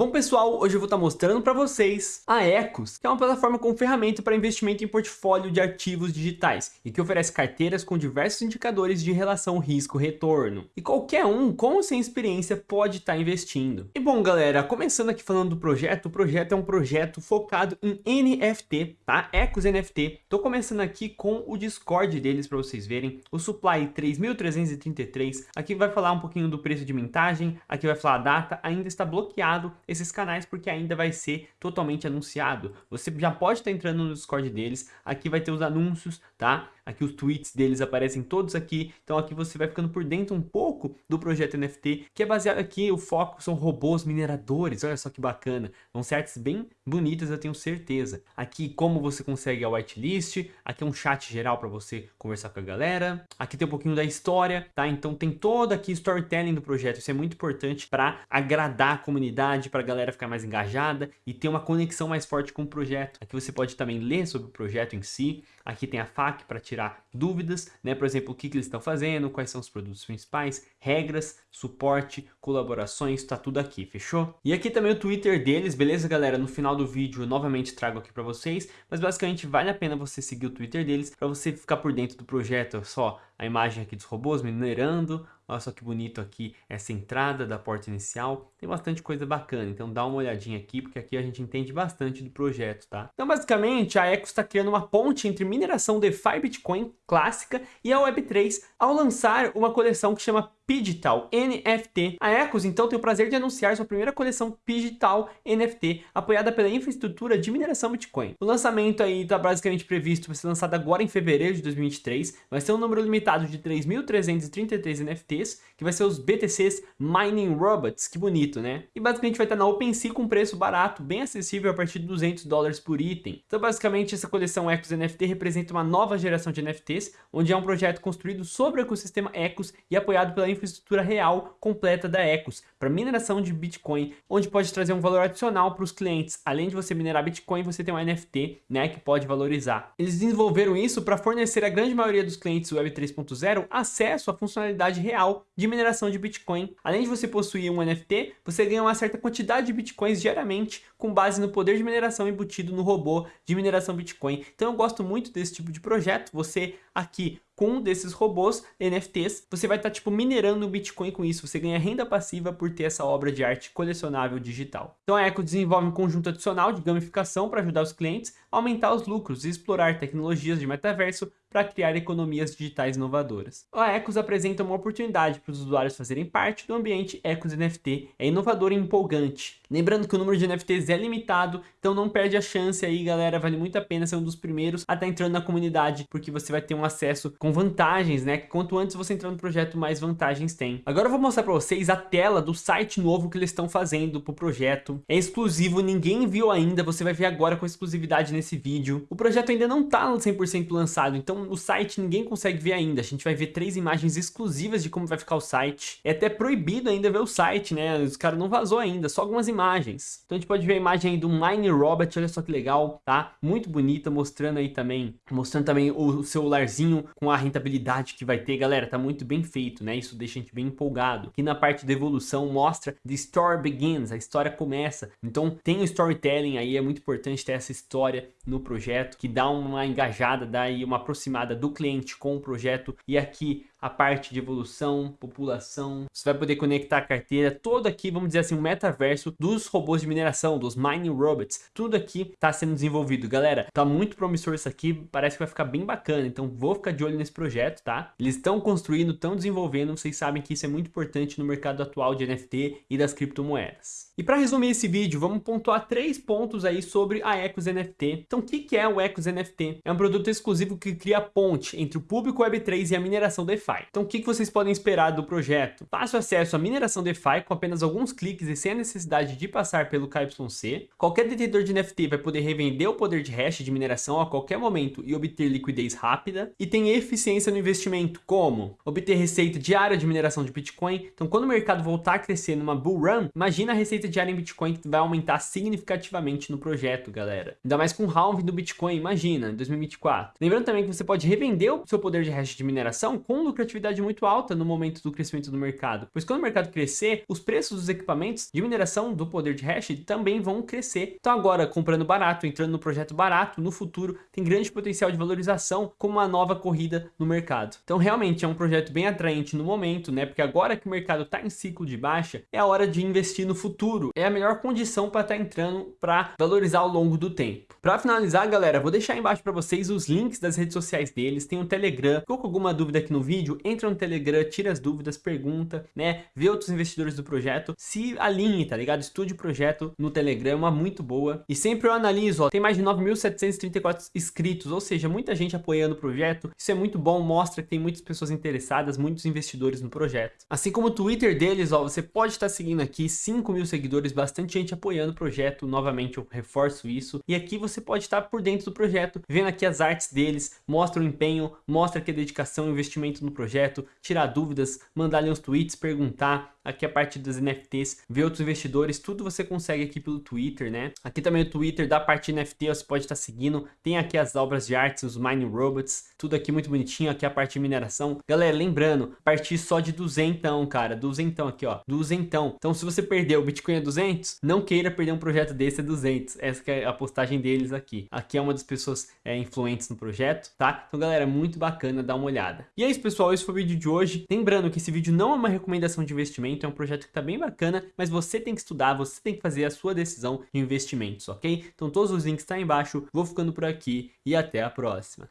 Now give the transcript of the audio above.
Bom pessoal, hoje eu vou estar mostrando para vocês a Ecos, que é uma plataforma com ferramenta para investimento em portfólio de ativos digitais e que oferece carteiras com diversos indicadores de relação risco-retorno. E qualquer um com ou sem experiência pode estar investindo. E bom galera, começando aqui falando do projeto, o projeto é um projeto focado em NFT, tá? Ecos NFT. Tô começando aqui com o Discord deles para vocês verem, o Supply 3333, aqui vai falar um pouquinho do preço de mintagem, aqui vai falar a data, ainda está bloqueado esses canais porque ainda vai ser totalmente anunciado. Você já pode estar entrando no Discord deles, aqui vai ter os anúncios, tá? Aqui os tweets deles aparecem todos aqui, então aqui você vai ficando por dentro um pouco do projeto NFT, que é baseado aqui, o foco são robôs mineradores, olha só que bacana, vão ser artes bem bonitas, eu tenho certeza. Aqui como você consegue a whitelist, aqui é um chat geral para você conversar com a galera, aqui tem um pouquinho da história, tá? Então tem toda aqui storytelling do projeto, isso é muito importante para agradar a comunidade, para a galera ficar mais engajada e ter uma conexão mais forte com o projeto. Aqui você pode também ler sobre o projeto em si, aqui tem a FAQ para tirar tirar dúvidas, né? Por exemplo, o que, que eles estão fazendo, quais são os produtos principais, regras, suporte, colaborações, tá tudo aqui, fechou? E aqui também o Twitter deles, beleza, galera? No final do vídeo eu novamente trago aqui para vocês, mas basicamente vale a pena você seguir o Twitter deles para você ficar por dentro do projeto, só a imagem aqui dos robôs minerando, olha só que bonito aqui essa entrada da porta inicial, tem bastante coisa bacana, então dá uma olhadinha aqui, porque aqui a gente entende bastante do projeto, tá? Então basicamente a Eco está criando uma ponte entre mineração DeFi Bitcoin clássica e a Web3 ao lançar uma coleção que chama Pigital NFT. A Ecos então tem o prazer de anunciar sua primeira coleção Pigital NFT, apoiada pela infraestrutura de mineração Bitcoin. O lançamento aí está basicamente previsto para ser lançado agora em fevereiro de 2023, vai ser um número limitado de 3.333 NFTs, que vai ser os BTCs Mining Robots, que bonito, né? E basicamente vai estar na OpenSea com preço barato, bem acessível a partir de 200 dólares por item. Então basicamente essa coleção Ecos NFT representa uma nova geração de NFTs, onde é um projeto construído sobre o ecossistema Ecos e apoiado pela infraestrutura real completa da Ecos para mineração de Bitcoin, onde pode trazer um valor adicional para os clientes. Além de você minerar Bitcoin, você tem um NFT, né, que pode valorizar. Eles desenvolveram isso para fornecer a grande maioria dos clientes Web 3.0 acesso à funcionalidade real de mineração de Bitcoin. Além de você possuir um NFT, você ganha uma certa quantidade de Bitcoins diariamente com base no poder de mineração embutido no robô de mineração Bitcoin. Então eu gosto muito desse tipo de projeto. Você aqui com um desses robôs NFTs, você vai estar tá, tipo minerando o Bitcoin com isso, você ganha renda passiva por ter essa obra de arte colecionável digital. Então a Eco desenvolve um conjunto adicional de gamificação para ajudar os clientes a aumentar os lucros e explorar tecnologias de metaverso para criar economias digitais inovadoras. A Ecos apresenta uma oportunidade para os usuários fazerem parte do ambiente Ecos NFT, é inovador e empolgante. Lembrando que o número de NFTs é limitado, então não perde a chance aí galera, vale muito a pena ser um dos primeiros a estar tá entrando na comunidade, porque você vai ter um acesso com vantagens, né? Quanto antes você entrar no projeto, mais vantagens tem. Agora eu vou mostrar para vocês a tela do site novo que eles estão fazendo para o projeto. É exclusivo, ninguém viu ainda, você vai ver agora com exclusividade nesse vídeo. O projeto ainda não está 100% lançado, então o site ninguém consegue ver ainda. A gente vai ver três imagens exclusivas de como vai ficar o site. É até proibido ainda ver o site, né? Os caras não vazou ainda, só algumas imagens. Então a gente pode ver a imagem aí do Mine Robot, olha só que legal, tá? Muito bonita, mostrando aí também, mostrando também o celularzinho com a rentabilidade que vai ter. Galera, tá muito bem feito, né? Isso deixa a gente bem empolgado. Aqui na parte de evolução mostra The Story Begins, a história começa. Então tem o storytelling aí, é muito importante ter essa história no projeto, que dá uma engajada, dá aí uma aproximada do cliente com o projeto. E aqui a parte de evolução, população, você vai poder conectar a carteira, todo aqui, vamos dizer assim, um metaverso dos robôs de mineração, dos mining robots, tudo aqui está sendo desenvolvido. Galera, tá muito promissor isso aqui, parece que vai ficar bem bacana, então vou ficar de olho nesse projeto, tá? Eles estão construindo, estão desenvolvendo, vocês sabem que isso é muito importante no mercado atual de NFT e das criptomoedas. E para resumir esse vídeo, vamos pontuar três pontos aí sobre a Ecos NFT. Então, o que, é o Ecos NFT? É um produto exclusivo que cria ponte entre o público Web3 e a mineração DeFi. DeFi. Então o que vocês podem esperar do projeto? Fácil acesso à mineração DeFi com apenas alguns cliques e sem a necessidade de passar pelo KYC. Qualquer detentor de NFT vai poder revender o poder de hash de mineração a qualquer momento e obter liquidez rápida. E tem eficiência no investimento, como obter receita diária de mineração de Bitcoin. Então quando o mercado voltar a crescer numa bull run, imagina a receita diária em Bitcoin que vai aumentar significativamente no projeto, galera. Ainda mais com o halving do Bitcoin, imagina, em 2024. Lembrando também que você pode revender o seu poder de hash de mineração com lucro lucratividade muito alta no momento do crescimento do mercado, pois quando o mercado crescer, os preços dos equipamentos de mineração do poder de hash também vão crescer. Então agora, comprando barato, entrando no projeto barato, no futuro, tem grande potencial de valorização como uma nova corrida no mercado. Então realmente é um projeto bem atraente no momento, né? Porque agora que o mercado está em ciclo de baixa, é a hora de investir no futuro. É a melhor condição para estar tá entrando para valorizar ao longo do tempo. Para finalizar, galera, vou deixar embaixo para vocês os links das redes sociais deles, tem o Telegram. Ficou com alguma dúvida aqui no vídeo? Entra no Telegram, tira as dúvidas, pergunta, né? Vê outros investidores do projeto, se alinhe, tá ligado? Estude o projeto no Telegram, é uma muito boa. E sempre eu analiso, ó, tem mais de 9.734 inscritos, ou seja, muita gente apoiando o projeto. Isso é muito bom, mostra que tem muitas pessoas interessadas, muitos investidores no projeto. Assim como o Twitter deles, ó, você pode estar seguindo aqui 5 mil seguidores, bastante gente apoiando o projeto. Novamente, eu reforço isso. E aqui você pode estar por dentro do projeto, vendo aqui as artes deles, mostra o empenho, mostra que a dedicação e investimento no projeto, tirar dúvidas, mandar ali uns tweets, perguntar, aqui a parte das NFTs, ver outros investidores, tudo você consegue aqui pelo Twitter, né? Aqui também o Twitter da parte NFT, você pode estar seguindo, tem aqui as obras de artes, os Mining Robots, tudo aqui muito bonitinho, aqui a parte de mineração. Galera, lembrando, partir só de duzentão, cara, duzentão aqui, ó, duzentão. Então se você perder o Bitcoin a 200, não queira perder um projeto desse a 200, essa é a postagem deles aqui. Aqui é uma das pessoas é, influentes no projeto, tá? Então galera, é muito bacana, dá uma olhada. E é isso pessoal, esse foi o vídeo de hoje. Lembrando que esse vídeo não é uma recomendação de investimento, é um projeto que está bem bacana, mas você tem que estudar, você tem que fazer a sua decisão de investimentos, ok? Então todos os links estão tá embaixo, vou ficando por aqui e até a próxima.